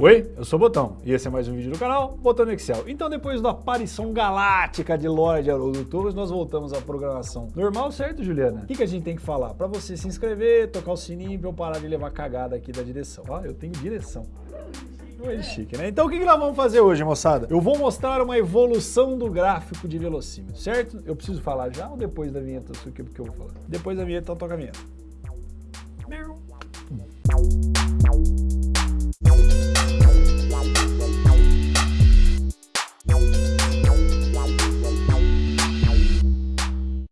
Oi, eu sou o Botão e esse é mais um vídeo do canal Botão no Excel. Então depois da aparição galáctica de Lorde Haroldo Torres, nós voltamos à programação normal, certo Juliana? O que, que a gente tem que falar? Para você se inscrever, tocar o sininho pra eu parar de levar cagada aqui da direção. Ó, eu tenho direção. É chique, né? Então o que, nós vamos fazer hoje, moçada? Eu vou mostrar uma evolução do gráfico de velocímetro, certo? Eu preciso falar já ou depois da vinheta? O que, que eu vou falar? Depois da vinheta, então toca a vinheta.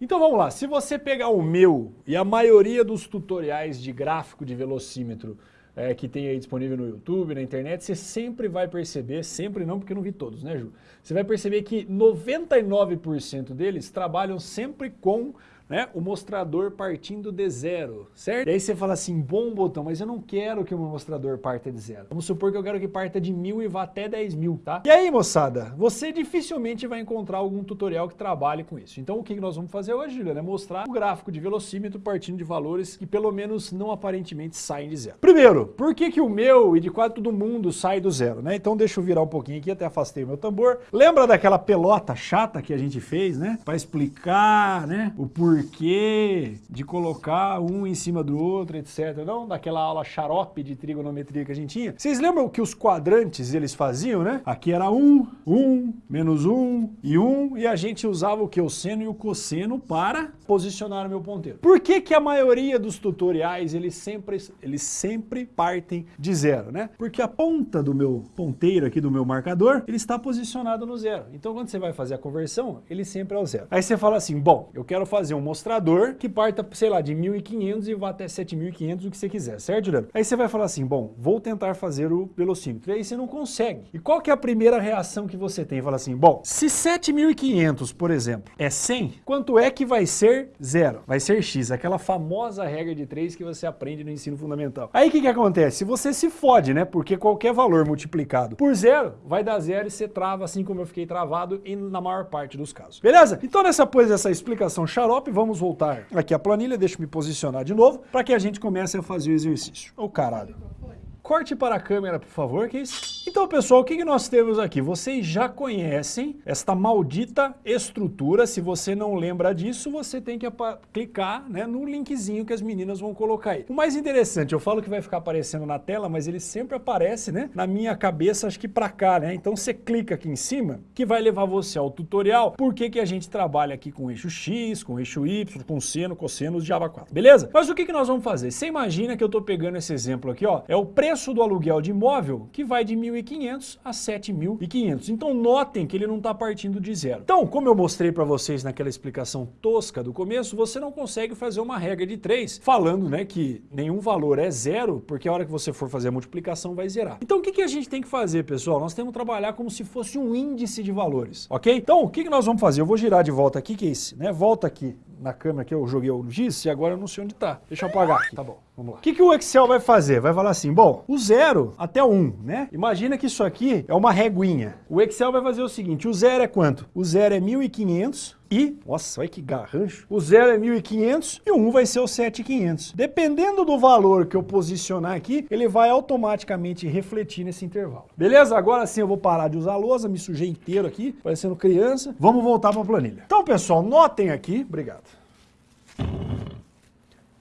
Então vamos lá, se você pegar o meu e a maioria dos tutoriais de gráfico de velocímetro é, que tem aí disponível no YouTube, na internet, você sempre vai perceber, sempre não porque eu não vi todos, né Ju? Você vai perceber que 99% deles trabalham sempre com né, o mostrador partindo de zero, certo? E aí você fala assim, bom botão, mas eu não quero que o meu mostrador parta de zero. Vamos supor que eu quero que parta de mil e vá até 10 mil, tá? E aí, moçada, você dificilmente vai encontrar algum tutorial que trabalhe com isso. Então o que nós vamos fazer hoje, Juliana, é mostrar o gráfico de velocímetro partindo de valores que pelo menos não aparentemente saem de zero. Primeiro, por que que o meu e de quase todo mundo sai do zero, né? Então deixa eu virar um pouquinho aqui, até afastei o meu tambor. Lembra daquela pelota chata que a gente fez, né? Para explicar, né, o porquê porquê de colocar um em cima do outro, etc. Não daquela aula xarope de trigonometria que a gente tinha. Vocês lembram que os quadrantes eles faziam, né? Aqui era 1, um, 1, um, menos 1 um, e 1, um, e a gente usava o que? O seno e o cosseno para posicionar o meu ponteiro. Por que que a maioria dos tutoriais eles sempre, eles sempre partem de zero, né? Porque a ponta do meu ponteiro aqui, do meu marcador, ele está posicionado no zero. Então quando você vai fazer a conversão, ele sempre é o zero. Aí você fala assim, bom, eu quero fazer um mostrador que parta, sei lá, de 1.500 e vá até 7.500, o que você quiser, certo, Juliano? Aí você vai falar assim, bom, vou tentar fazer o velocímetro. E aí você não consegue. E qual que é a primeira reação que você tem? Fala assim, bom, se 7.500, por exemplo, é 100, quanto é que vai ser zero? Vai ser x, aquela famosa regra de 3 que você aprende no ensino fundamental. Aí o que que acontece? Você se fode, né? Porque qualquer valor multiplicado por zero vai dar zero e você trava assim como eu fiquei travado e na maior parte dos casos. Beleza? Então nessa pois dessa explicação xarope, vamos voltar aqui à planilha, deixa eu me posicionar de novo, para que a gente comece a fazer o exercício. Ô oh, caralho. Corte para a câmera, por favor, isso? Então, pessoal, o que, nós temos aqui? Vocês já conhecem esta maldita estrutura. Se você não lembra disso, você tem que clicar né, no linkzinho que as meninas vão colocar aí. O mais interessante, eu falo que vai ficar aparecendo na tela, mas ele sempre aparece né, na minha cabeça, acho que para cá, né? Então você clica aqui em cima, que vai levar você ao tutorial, por que, que a gente trabalha aqui com eixo X, com eixo Y, com seno, cosseno Java 4, beleza? Mas o que, que nós vamos fazer? Você imagina que eu estou pegando esse exemplo aqui, ó, é o preço preço do aluguel de imóvel que vai de 1.500 a 7.500. Então notem que ele não está partindo de zero. Então, como eu mostrei para vocês naquela explicação tosca do começo, você não consegue fazer uma regra de 3 falando né, que nenhum valor é zero, porque a hora que você for fazer a multiplicação vai zerar. Então o que, que a gente tem que fazer, pessoal? Nós temos que trabalhar como se fosse um índice de valores, ok? Então o que, que nós vamos fazer? Eu vou girar de volta aqui, que é esse, né? Volta aqui na câmera que eu joguei o giz e agora eu não sei onde está. Deixa eu apagar aqui. Tá bom, vamos lá. O que, que o Excel vai fazer? Vai falar assim, bom, o zero até o 1, né? Imagina que isso aqui é uma reguinha. O Excel vai fazer o seguinte, o zero é quanto? O zero é 1.500 e, nossa, olha que garrancho, o 0 é 1.500 e o 1 vai ser o 7.500. Dependendo do valor que eu posicionar aqui, ele vai automaticamente refletir nesse intervalo. Beleza? Agora sim eu vou parar de usar a lousa, me sujei inteiro aqui, parecendo criança. Vamos voltar para a planilha. Então, pessoal, notem aqui, obrigado.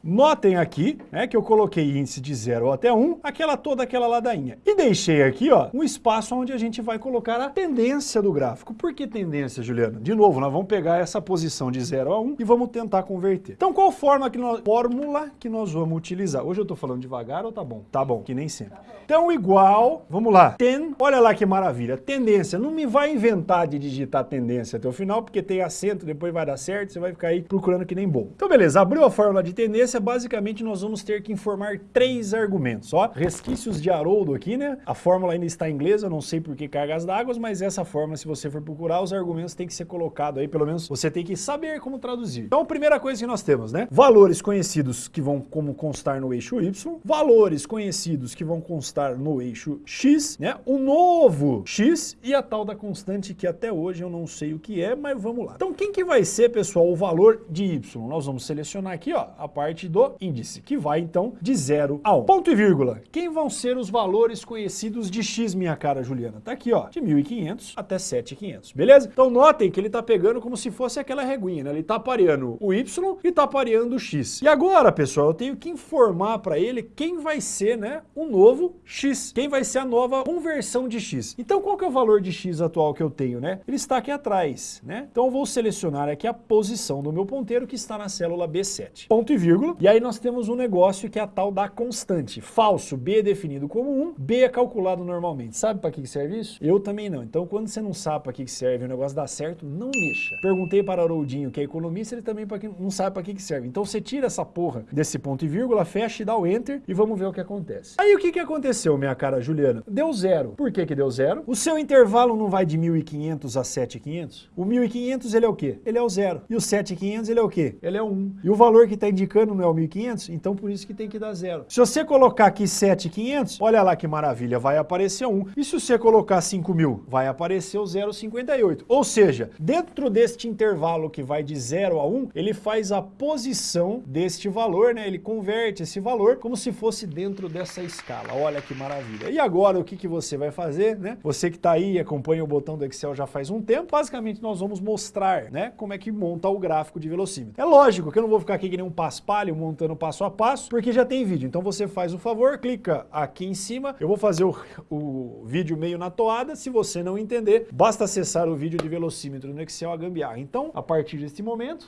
Notem aqui, né, que eu coloquei índice de 0 até 1, um, aquela toda aquela ladainha. E deixei aqui, ó, um espaço onde a gente vai colocar a tendência do gráfico. Por que tendência, Juliana? De novo, nós vamos pegar essa posição de 0 a 1 um, e vamos tentar converter. Então, qual forma que nós, fórmula que nós vamos utilizar? Hoje eu tô falando devagar ou tá bom? Tá bom, que nem sempre. Tá então, igual, vamos lá, ten, olha lá que maravilha, tendência. Não me vai inventar de digitar tendência até o final, porque tem acento, depois vai dar certo, você vai ficar aí procurando que nem bom. Então, beleza, abriu a fórmula de tendência, basicamente nós vamos ter que informar três argumentos. Ó, resquícios de Haroldo aqui, né? A fórmula ainda está em inglês, eu não sei por que cargas d'água, mas essa fórmula, se você for procurar, os argumentos têm que ser colocados aí, pelo menos você tem que saber como traduzir. Então, a primeira coisa que nós temos, né? Valores conhecidos que vão como constar no eixo Y, valores conhecidos que vão constar no eixo X, né? O novo X e a tal da constante que até hoje eu não sei o que é, mas vamos lá. Então, quem que vai ser, pessoal, o valor de Y? Nós vamos selecionar aqui, ó, a parte parte do índice, que vai então de 0 a 1. Ponto e vírgula. Quem vão ser os valores conhecidos de x, minha cara Juliana? Tá aqui, ó, de 1.500 até 7.500, beleza? Então notem que ele tá pegando como se fosse aquela reguinha, né? Ele tá pareando o y e tá pareando o x. E agora, pessoal, eu tenho que informar para ele quem vai ser, né, o novo x, quem vai ser a nova conversão de x. Então qual que é o valor de x atual que eu tenho, né? Ele está aqui atrás, né? Então eu vou selecionar aqui a posição do meu ponteiro que está na célula B7. Ponto e vírgula. E aí nós temos um negócio que é a tal da constante. Falso, B é definido como 1, B é calculado normalmente. Sabe para que serve isso? Eu também não. Então quando você não sabe para que serve, o negócio dá certo, não mexa. Perguntei para Haroldinho, que é economista, ele também não sabe para que serve. Então você tira essa porra desse ponto e vírgula, fecha e dá o enter e vamos ver o que acontece. Aí o que, que aconteceu, minha cara Juliana? Deu zero. Por que que deu zero? O seu intervalo não vai de 1.500 a 7.500? O 1.500 ele é o quê? Ele é o zero. E o 7.500 ele é o quê? Ele é o 1. E o valor que está indicando não é o 1.500? Então por isso que tem que dar zero. Se você colocar aqui 7.500, olha lá que maravilha, vai aparecer 1. E se você colocar 5.000, vai aparecer o 0,58. Ou seja, dentro deste intervalo que vai de 0 a 1, ele faz a posição deste valor, né? Ele converte esse valor como se fosse dentro dessa escala. Olha que maravilha. E agora o que, que você vai fazer, né? Você que está aí e acompanha o botão do Excel já faz um tempo, basicamente nós vamos mostrar, né? Como é que monta o gráfico de velocímetro. É lógico que eu não vou ficar aqui que nem um paspalho montando passo a passo, porque já tem vídeo. Então você faz o favor, clica aqui em cima. Eu vou fazer o, o vídeo meio na toada. Se você não entender, basta acessar o vídeo de velocímetro no Excel a gambiarra. Então, a partir deste momento...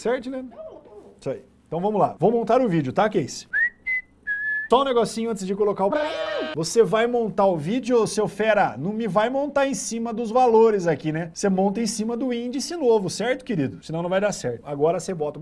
Certo, Leandro? Isso aí. Então vamos lá. Vou montar o vídeo, tá, Case? Só um negocinho antes de colocar o... Você vai montar o vídeo, seu fera, não me vai montar em cima dos valores aqui, né? Você monta em cima do índice novo, certo, querido? Senão não vai dar certo. Agora você bota...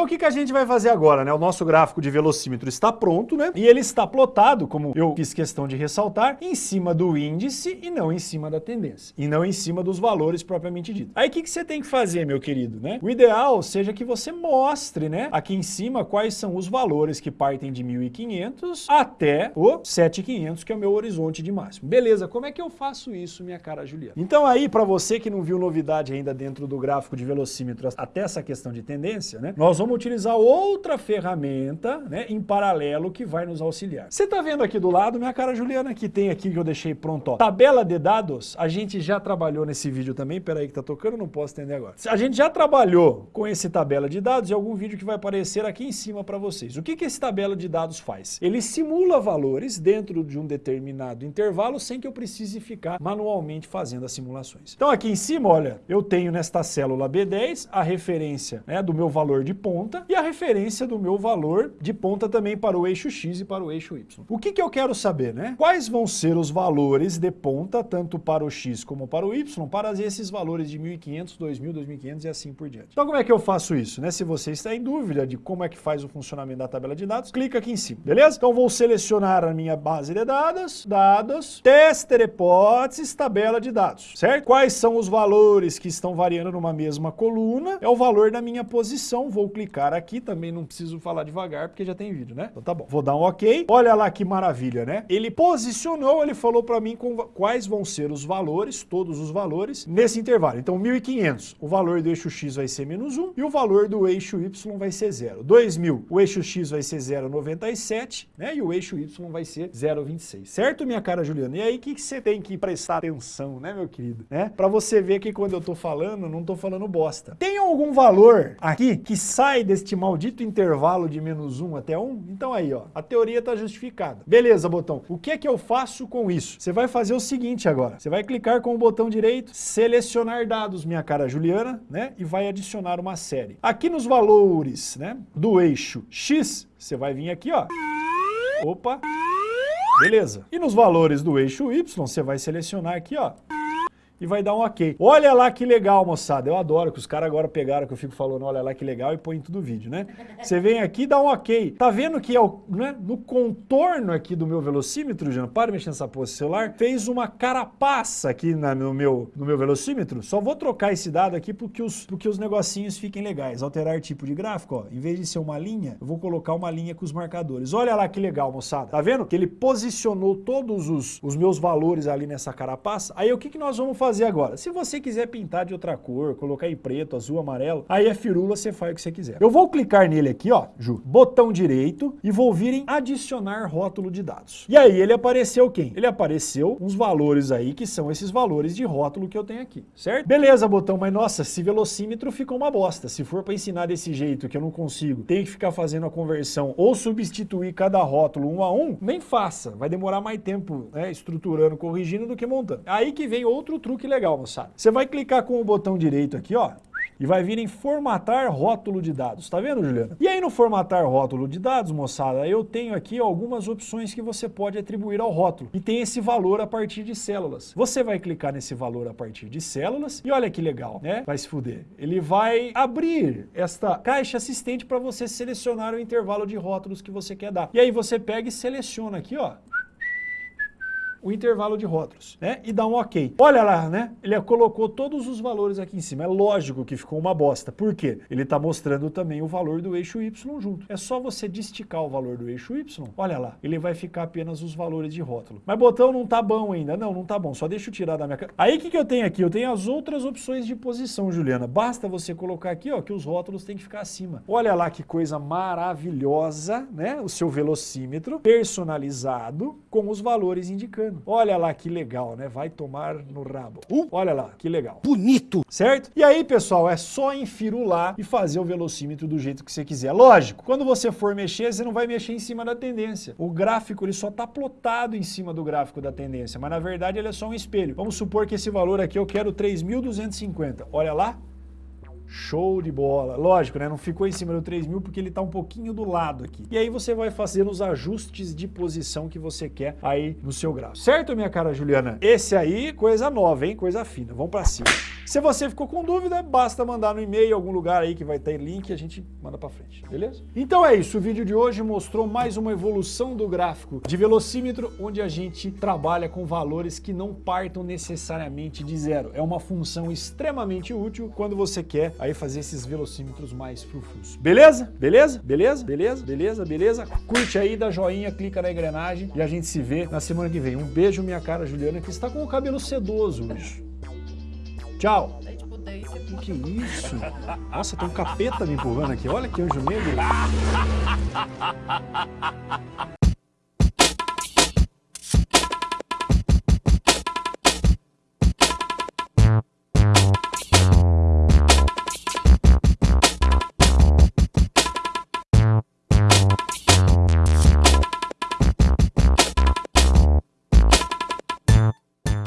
Então o que, que a gente vai fazer agora, né? O nosso gráfico de velocímetro está pronto, né? E ele está plotado, como eu fiz questão de ressaltar, em cima do índice e não em cima da tendência. E não em cima dos valores propriamente dito. Aí o que, que você tem que fazer, meu querido, né? O ideal seja que você mostre, né? Aqui em cima quais são os valores que partem de 1.500 até o 7.500, que é o meu horizonte de máximo. Beleza, como é que eu faço isso, minha cara Juliana? Então aí, para você que não viu novidade ainda dentro do gráfico de velocímetro até essa questão de tendência, né? Nós vamos utilizar outra ferramenta né, em paralelo que vai nos auxiliar. Você está vendo aqui do lado, minha cara Juliana, que tem aqui que eu deixei pronto, ó, tabela de dados, a gente já trabalhou nesse vídeo também, peraí que tá tocando, não posso entender agora. A gente já trabalhou com esse tabela de dados e algum vídeo que vai aparecer aqui em cima para vocês. O que, que esse tabela de dados faz? Ele simula valores dentro de um determinado intervalo sem que eu precise ficar manualmente fazendo as simulações. Então aqui em cima, olha, eu tenho nesta célula B10 a referência né, do meu valor de ponta e a referência do meu valor de ponta também para o eixo X e para o eixo Y. O que, que eu quero saber, né? Quais vão ser os valores de ponta, tanto para o X como para o Y, para esses valores de 1.500, 2.000, 2.500 e assim por diante. Então como é que eu faço isso, né? Se você está em dúvida de como é que faz o funcionamento da tabela de dados, clica aqui em cima, beleza? Então vou selecionar a minha base de dados, dados, tester hipóteses, tabela de dados, certo? Quais são os valores que estão variando numa mesma coluna? É o valor da minha posição, vou clicar aqui aqui também não preciso falar devagar, porque já tem vídeo, né? Então tá bom. Vou dar um ok. Olha lá que maravilha, né? Ele posicionou, ele falou para mim quais vão ser os valores, todos os valores, nesse intervalo. Então 1.500, o valor do eixo X vai ser menos 1 e o valor do eixo Y vai ser 0. 2.000, o eixo X vai ser 0,97, né? E o eixo Y vai ser 0,26. Certo, minha cara Juliana? E aí, que você tem que prestar atenção, né, meu querido? Né? Para você ver que quando eu tô falando, não tô falando bosta. Tem algum valor aqui que sai deste este maldito intervalo de menos 1 até 1? Então aí, ó, a teoria está justificada. Beleza, botão. O que é que eu faço com isso? Você vai fazer o seguinte agora. Você vai clicar com o botão direito, selecionar dados, minha cara Juliana, né? E vai adicionar uma série. Aqui nos valores, né, do eixo X, você vai vir aqui, ó. Opa. Beleza. E nos valores do eixo Y, você vai selecionar aqui, ó e vai dar um ok. Olha lá que legal, moçada. Eu adoro que os caras agora pegaram que eu fico falando, olha lá que legal, e põe em todo vídeo, né? Você vem aqui e dá um ok. Tá vendo que é o, né, no contorno aqui do meu velocímetro, Jean, para mexer nessa porra celular, fez uma carapaça aqui na, no, meu, no meu velocímetro. Só vou trocar esse dado aqui porque os, porque os negocinhos fiquem legais. Alterar tipo de gráfico, ó. Em vez de ser uma linha, eu vou colocar uma linha com os marcadores. Olha lá que legal, moçada. Tá vendo? Que ele posicionou todos os, os meus valores ali nessa carapaça. Aí o que, que nós vamos fazer agora? Se você quiser pintar de outra cor, colocar em preto, azul, amarelo, aí é firula, você faz o que você quiser. Eu vou clicar nele aqui, ó, Ju, botão direito e vou vir em adicionar rótulo de dados. E aí ele apareceu quem? Ele apareceu uns valores aí que são esses valores de rótulo que eu tenho aqui, certo? Beleza, botão, mas nossa, esse velocímetro ficou uma bosta. Se for para ensinar desse jeito que eu não consigo, tem que ficar fazendo a conversão ou substituir cada rótulo um a um, nem faça. Vai demorar mais tempo né, estruturando, corrigindo do que montando. Aí que vem outro truque legal, moçada. Você vai clicar com o botão direito aqui, ó, e vai vir em formatar rótulo de dados. Tá vendo, Juliana? E aí no formatar rótulo de dados, moçada, eu tenho aqui algumas opções que você pode atribuir ao rótulo. E tem esse valor a partir de células. Você vai clicar nesse valor a partir de células e olha que legal, né? Vai se fuder. Ele vai abrir esta caixa assistente para você selecionar o intervalo de rótulos que você quer dar. E aí você pega e seleciona aqui, ó, o intervalo de rótulos, né? E dá um ok. Olha lá, né? Ele colocou todos os valores aqui em cima. É lógico que ficou uma bosta. Por quê? Ele está mostrando também o valor do eixo Y junto. É só você desticar o valor do eixo Y. Olha lá, ele vai ficar apenas os valores de rótulo. Mas botão não tá bom ainda. Não, não tá bom. Só deixa eu tirar da minha... Aí o que, que eu tenho aqui? Eu tenho as outras opções de posição, Juliana. Basta você colocar aqui, ó, que os rótulos têm que ficar acima. Olha lá que coisa maravilhosa, né? O seu velocímetro personalizado com os valores indicando. Olha lá que legal, né? Vai tomar no rabo. Uh, olha lá, que legal. Bonito. Certo? E aí, pessoal, é só enfirular e fazer o velocímetro do jeito que você quiser. Lógico, quando você for mexer, você não vai mexer em cima da tendência. O gráfico, ele só está plotado em cima do gráfico da tendência, mas na verdade ele é só um espelho. Vamos supor que esse valor aqui eu quero 3.250. Olha lá, Show de bola. Lógico, né? Não ficou em cima do 3000 porque ele está um pouquinho do lado aqui. E aí você vai fazer os ajustes de posição que você quer aí no seu gráfico. Certo, minha cara Juliana? Esse aí, coisa nova, hein? Coisa fina. Vamos para cima. Se você ficou com dúvida, basta mandar no e-mail, algum lugar aí que vai ter link e a gente manda para frente, beleza? Então é isso, o vídeo de hoje mostrou mais uma evolução do gráfico de velocímetro, onde a gente trabalha com valores que não partam necessariamente de zero. É uma função extremamente útil quando você quer aí fazer esses velocímetros mais frufrus. Beleza? Beleza? Beleza? Beleza? Beleza? Beleza? Curte aí, dá joinha, clica na engrenagem e a gente se vê na semana que vem. Um beijo, minha cara Juliana, que está com o cabelo sedoso hoje. Tchau! O que é isso? Nossa, tem um capeta me empurrando aqui. Olha que anjo negro.